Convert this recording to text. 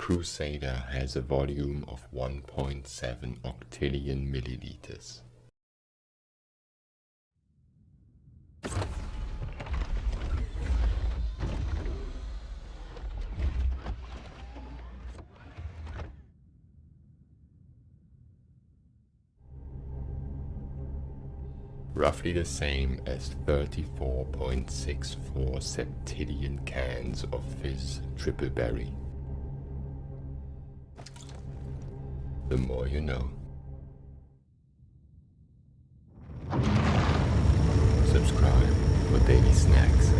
Crusader has a volume of 1.7 octillion milliliters. roughly the same as 34.64 septillion cans of Fizz Triple Berry. The more you know. Subscribe for daily snacks.